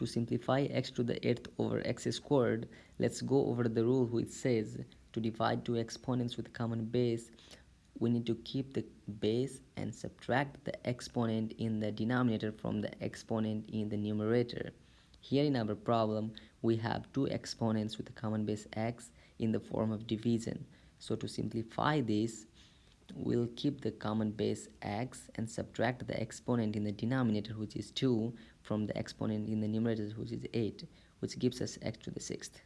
To simplify x to the 8th over x squared, let's go over the rule which says to divide two exponents with common base, we need to keep the base and subtract the exponent in the denominator from the exponent in the numerator. Here in our problem, we have two exponents with a common base x in the form of division. So to simplify this, we'll keep the common base x and subtract the exponent in the denominator which is 2 from the exponent in the numerator which is 8 which gives us x to the 6th.